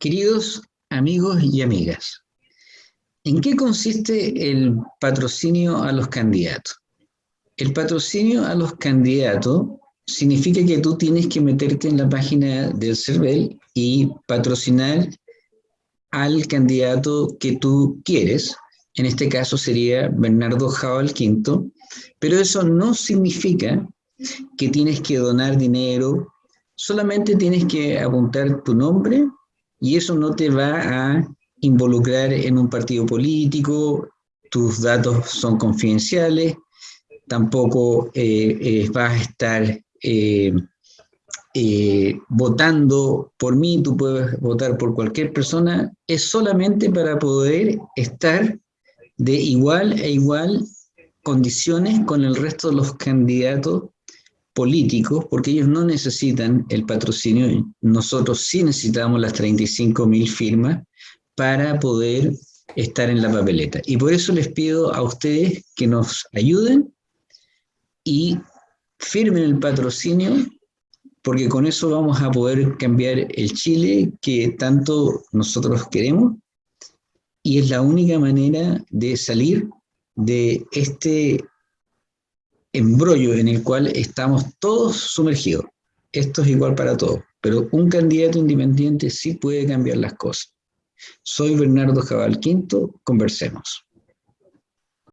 Queridos amigos y amigas, ¿en qué consiste el patrocinio a los candidatos? El patrocinio a los candidatos significa que tú tienes que meterte en la página del CERVEL y patrocinar al candidato que tú quieres. En este caso sería Bernardo Jabal Quinto, pero eso no significa que tienes que donar dinero, solamente tienes que apuntar tu nombre y eso no te va a involucrar en un partido político, tus datos son confidenciales, tampoco eh, eh, vas a estar eh, votando por mí, tú puedes votar por cualquier persona, es solamente para poder estar de igual a igual condiciones con el resto de los candidatos políticos, porque ellos no necesitan el patrocinio, nosotros sí necesitamos las 35 mil firmas para poder estar en la papeleta. Y por eso les pido a ustedes que nos ayuden y firmen el patrocinio, porque con eso vamos a poder cambiar el Chile que tanto nosotros queremos, y es la única manera de salir de este embrollo en el cual estamos todos sumergidos. Esto es igual para todos, pero un candidato independiente sí puede cambiar las cosas. Soy Bernardo Jabal Quinto, conversemos.